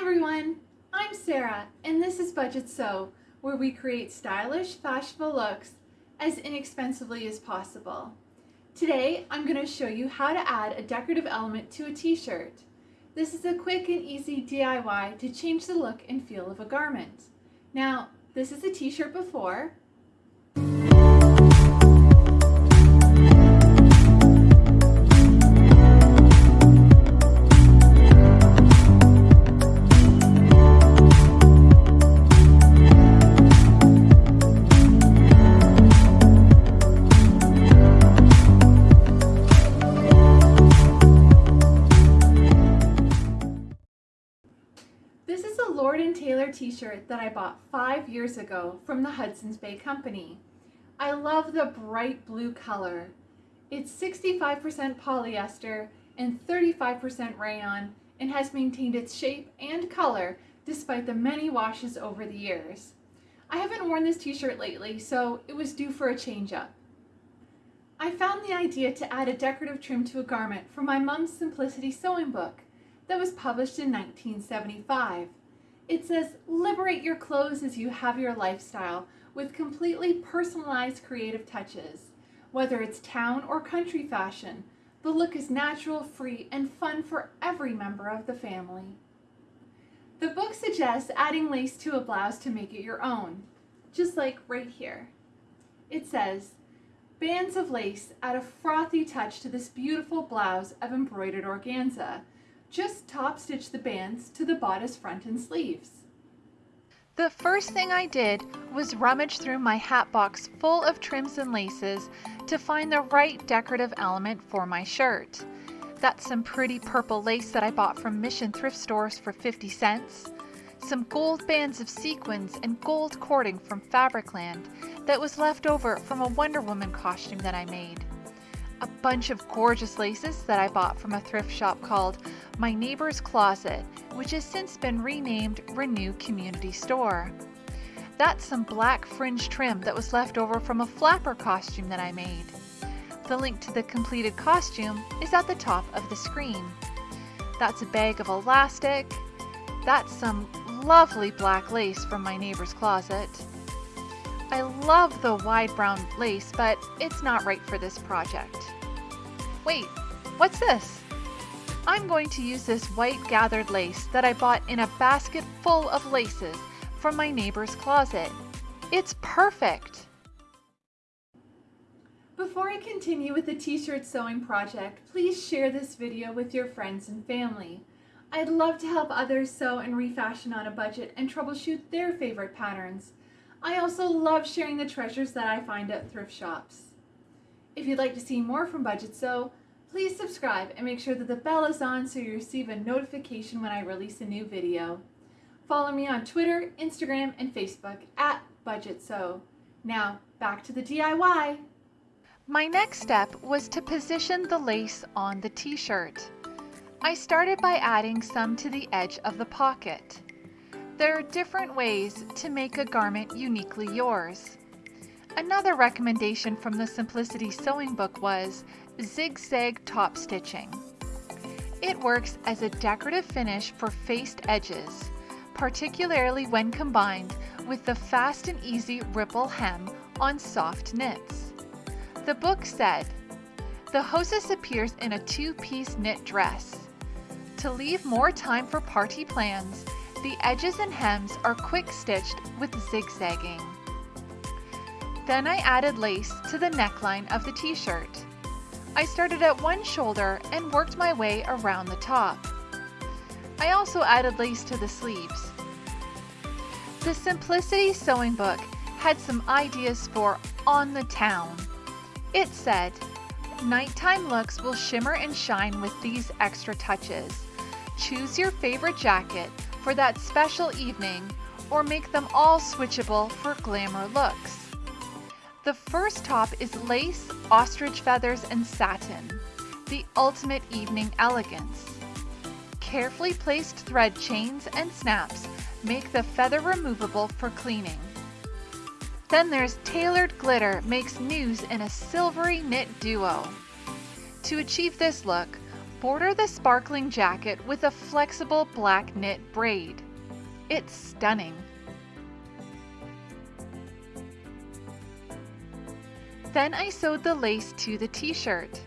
everyone, I'm Sarah and this is Budget Sew, where we create stylish, fashionable looks as inexpensively as possible. Today, I'm going to show you how to add a decorative element to a t-shirt. This is a quick and easy DIY to change the look and feel of a garment. Now, this is a t-shirt before, t-shirt that I bought five years ago from the Hudson's Bay Company. I love the bright blue color. It's 65% polyester and 35% rayon and has maintained its shape and color despite the many washes over the years. I haven't worn this t-shirt lately, so it was due for a change-up. I found the idea to add a decorative trim to a garment from my mom's Simplicity sewing book that was published in 1975. It says, liberate your clothes as you have your lifestyle with completely personalized creative touches. Whether it's town or country fashion, the look is natural, free, and fun for every member of the family. The book suggests adding lace to a blouse to make it your own, just like right here. It says, bands of lace add a frothy touch to this beautiful blouse of embroidered organza just top stitch the bands to the bodice front and sleeves. The first thing I did was rummage through my hat box full of trims and laces to find the right decorative element for my shirt. That's some pretty purple lace that I bought from Mission thrift stores for 50 cents, some gold bands of sequins and gold cording from Fabricland that was left over from a Wonder Woman costume that I made, a bunch of gorgeous laces that I bought from a thrift shop called My Neighbor's Closet, which has since been renamed Renew Community Store. That's some black fringe trim that was left over from a flapper costume that I made. The link to the completed costume is at the top of the screen. That's a bag of elastic. That's some lovely black lace from my neighbor's closet. I love the wide brown lace, but it's not right for this project. Wait, what's this? I'm going to use this white gathered lace that I bought in a basket full of laces from my neighbor's closet. It's perfect! Before I continue with the t-shirt sewing project, please share this video with your friends and family. I'd love to help others sew and refashion on a budget and troubleshoot their favorite patterns. I also love sharing the treasures that I find at thrift shops. If you'd like to see more from Budget Sew, please subscribe and make sure that the bell is on so you receive a notification when I release a new video. Follow me on Twitter, Instagram, and Facebook at Budget Sew. Now, back to the DIY. My next step was to position the lace on the t-shirt. I started by adding some to the edge of the pocket. There are different ways to make a garment uniquely yours. Another recommendation from the Simplicity Sewing Book was zigzag top stitching. It works as a decorative finish for faced edges, particularly when combined with the fast and easy ripple hem on soft knits. The book said, the hostess appears in a two-piece knit dress. To leave more time for party plans, the edges and hems are quick stitched with zigzagging. Then I added lace to the neckline of the t-shirt. I started at one shoulder and worked my way around the top. I also added lace to the sleeves. The Simplicity Sewing Book had some ideas for on the town. It said, nighttime looks will shimmer and shine with these extra touches. Choose your favorite jacket for that special evening or make them all switchable for glamour looks. The first top is lace, ostrich feathers, and satin, the ultimate evening elegance. Carefully placed thread chains and snaps make the feather removable for cleaning. Then there's tailored glitter makes news in a silvery knit duo. To achieve this look, Border the sparkling jacket with a flexible black knit braid. It's stunning. Then I sewed the lace to the t-shirt.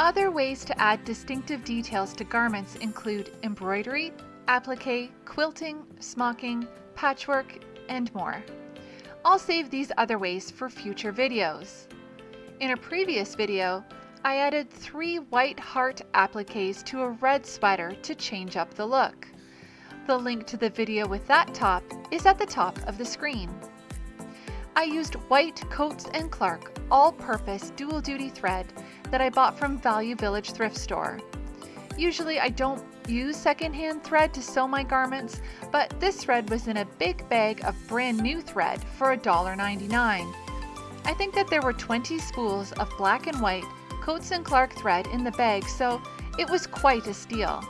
Other ways to add distinctive details to garments include embroidery, applique, quilting, smocking, patchwork, and more. I'll save these other ways for future videos. In a previous video, I added three white heart appliques to a red sweater to change up the look. The link to the video with that top is at the top of the screen. I used white Coats & Clark all-purpose dual-duty thread that I bought from Value Village thrift store. Usually I don't use secondhand thread to sew my garments, but this thread was in a big bag of brand new thread for $1.99. I think that there were 20 spools of black and white Coats & Clark thread in the bag, so it was quite a steal.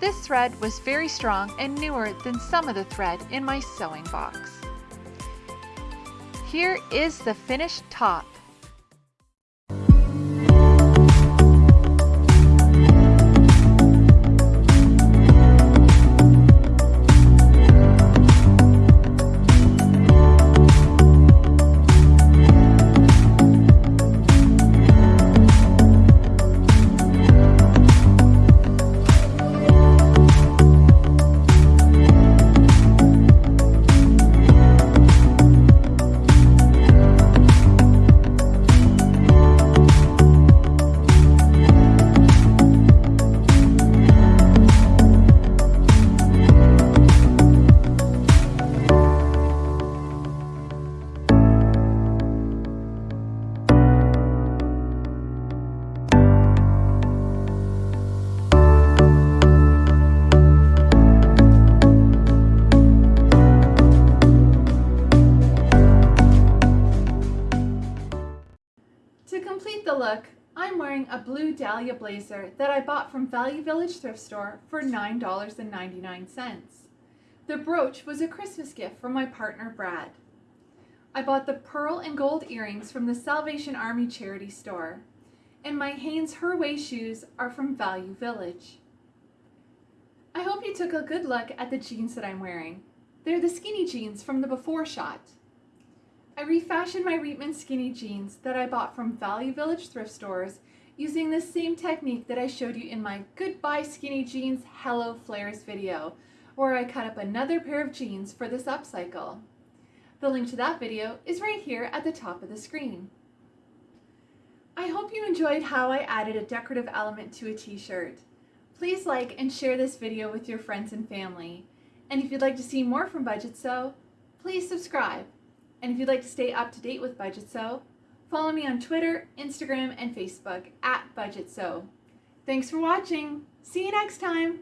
This thread was very strong and newer than some of the thread in my sewing box. Here is the finished top. The look, I'm wearing a blue dahlia blazer that I bought from Value Village thrift store for $9.99. The brooch was a Christmas gift from my partner Brad. I bought the pearl and gold earrings from the Salvation Army charity store. And my Hanes Her Way shoes are from Value Village. I hope you took a good look at the jeans that I'm wearing. They're the skinny jeans from the before shot. I refashioned my Reitman skinny jeans that I bought from Value Village thrift stores using the same technique that I showed you in my Goodbye Skinny Jeans Hello Flares video, where I cut up another pair of jeans for this upcycle. The link to that video is right here at the top of the screen. I hope you enjoyed how I added a decorative element to a t-shirt. Please like and share this video with your friends and family. And if you'd like to see more from Budget Sew, please subscribe. And if you'd like to stay up to date with Budget Sew, follow me on Twitter, Instagram, and Facebook at Budget Sew. Thanks for watching. See you next time.